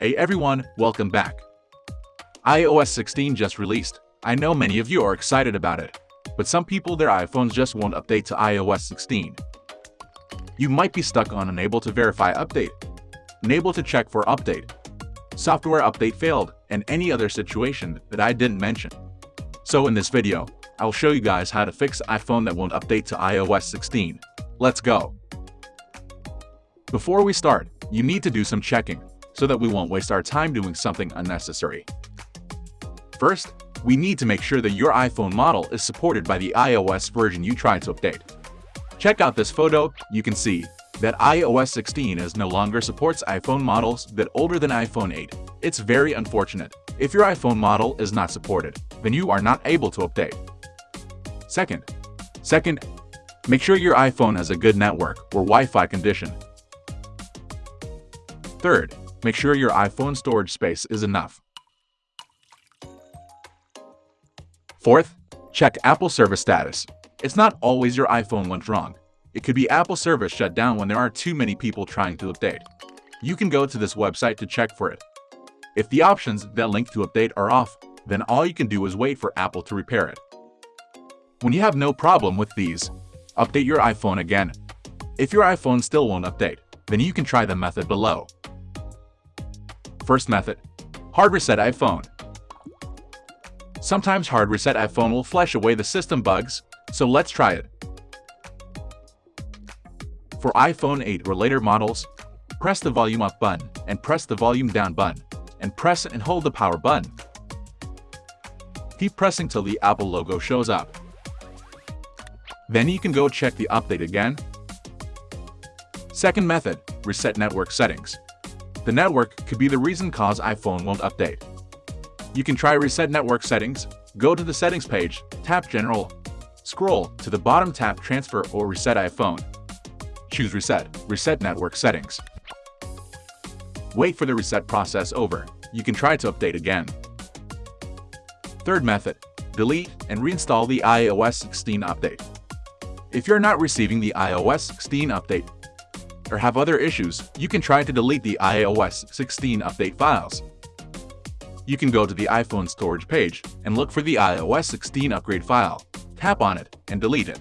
Hey everyone, welcome back. iOS 16 just released. I know many of you are excited about it, but some people their iPhones just won't update to iOS 16. You might be stuck on unable to verify update, unable to check for update, software update failed, and any other situation that I didn't mention. So in this video, I'll show you guys how to fix iPhone that won't update to iOS 16. Let's go! Before we start, you need to do some checking so that we won't waste our time doing something unnecessary. First, we need to make sure that your iPhone model is supported by the iOS version you tried to update. Check out this photo, you can see that iOS 16 is no longer supports iPhone models that older than iPhone 8. It's very unfortunate. If your iPhone model is not supported, then you are not able to update. Second, second, make sure your iPhone has a good network or Wi-Fi condition. Third, make sure your iPhone storage space is enough. Fourth, check Apple service status. It's not always your iPhone went wrong. It could be Apple service shut down when there are too many people trying to update. You can go to this website to check for it. If the options that link to update are off, then all you can do is wait for Apple to repair it. When you have no problem with these, update your iPhone again. If your iPhone still won't update, then you can try the method below. First method, hard reset iPhone. Sometimes hard reset iPhone will flush away the system bugs, so let's try it. For iPhone 8 or later models, press the volume up button and press the volume down button, and press and hold the power button. Keep pressing till the Apple logo shows up. Then you can go check the update again. Second method, reset network settings. The network could be the reason cause iPhone won't update. You can try reset network settings, go to the settings page, tap general, scroll to the bottom tap transfer or reset iPhone. Choose reset, reset network settings. Wait for the reset process over. You can try to update again. Third method, delete and reinstall the iOS 16 update. If you're not receiving the iOS 16 update or have other issues, you can try to delete the iOS 16 update files. You can go to the iPhone storage page and look for the iOS 16 upgrade file, tap on it, and delete it.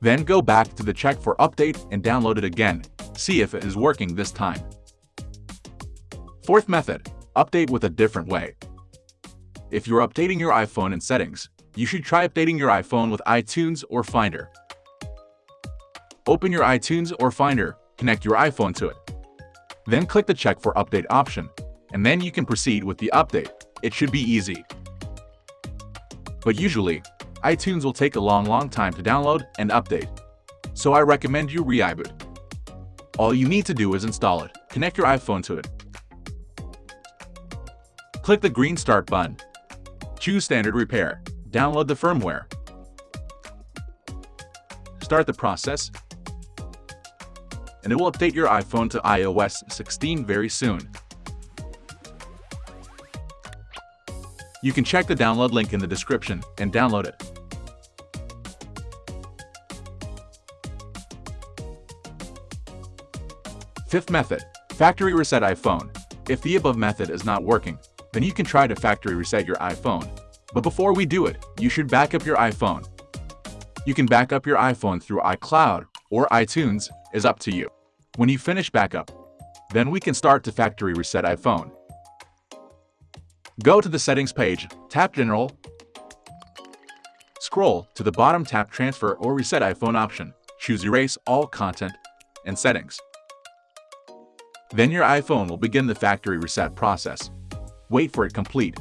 Then go back to the check for update and download it again, see if it is working this time. Fourth method, update with a different way. If you're updating your iPhone in settings, you should try updating your iPhone with iTunes or Finder. Open your iTunes or Finder, connect your iPhone to it. Then click the Check for Update option, and then you can proceed with the update. It should be easy. But usually, iTunes will take a long long time to download and update. So I recommend you ReiBoot. All you need to do is install it, connect your iPhone to it. Click the green Start button Choose Standard Repair. Download the firmware. Start the process, and it will update your iPhone to iOS 16 very soon. You can check the download link in the description and download it. Fifth method, factory reset iPhone. If the above method is not working, then you can try to factory reset your iPhone. But before we do it, you should back up your iPhone. You can back up your iPhone through iCloud or iTunes, is up to you. When you finish backup, then we can start to factory reset iPhone. Go to the settings page, tap General, scroll to the bottom tap Transfer or Reset iPhone option, choose Erase All Content and Settings. Then your iPhone will begin the factory reset process wait for it complete.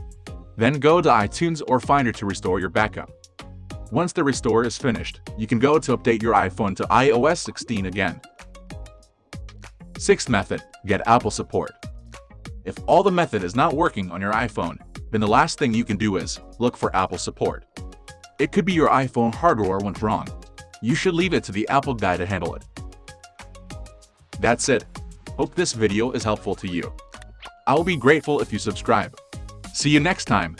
Then go to iTunes or Finder to restore your backup. Once the restore is finished, you can go to update your iPhone to iOS 16 again. Sixth method, get Apple support. If all the method is not working on your iPhone, then the last thing you can do is look for Apple support. It could be your iPhone hardware went wrong. You should leave it to the Apple guy to handle it. That's it. Hope this video is helpful to you. I'll be grateful if you subscribe. See you next time.